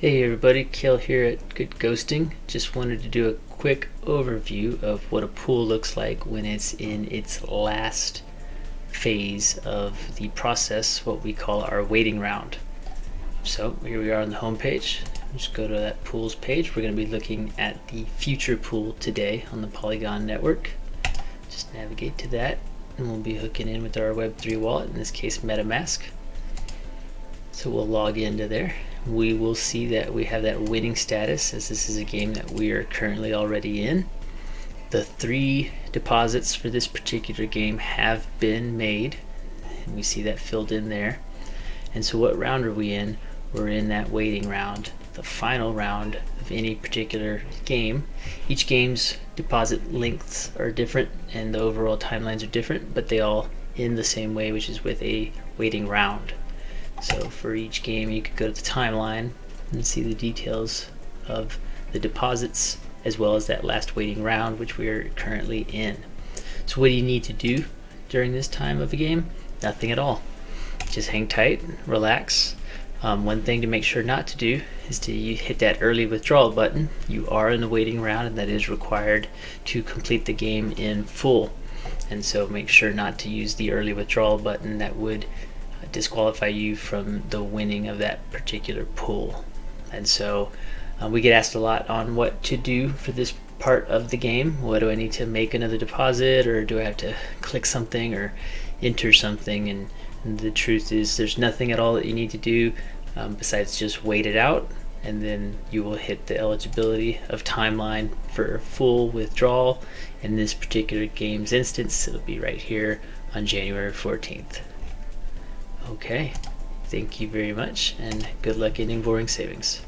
Hey everybody, Kale here at Good Ghosting. Just wanted to do a quick overview of what a pool looks like when it's in its last phase of the process, what we call our waiting round. So here we are on the home page. Just go to that pools page. We're going to be looking at the future pool today on the Polygon network. Just navigate to that and we'll be hooking in with our Web3 wallet, in this case MetaMask. So we'll log into there we will see that we have that winning status as this is a game that we are currently already in. The three deposits for this particular game have been made and we see that filled in there. And so what round are we in? We're in that waiting round, the final round of any particular game. Each game's deposit lengths are different and the overall timelines are different, but they all end the same way, which is with a waiting round. So for each game you could go to the timeline and see the details of the deposits as well as that last waiting round which we are currently in. So what do you need to do during this time of the game? Nothing at all. Just hang tight, relax. Um, one thing to make sure not to do is to hit that early withdrawal button. You are in the waiting round and that is required to complete the game in full. And so make sure not to use the early withdrawal button that would disqualify you from the winning of that particular pool. And so uh, we get asked a lot on what to do for this part of the game. What do I need to make another deposit or do I have to click something or enter something? And, and the truth is there's nothing at all that you need to do um, besides just wait it out and then you will hit the eligibility of timeline for full withdrawal. In this particular game's instance, it'll be right here on January 14th. Okay, thank you very much and good luck getting boring savings.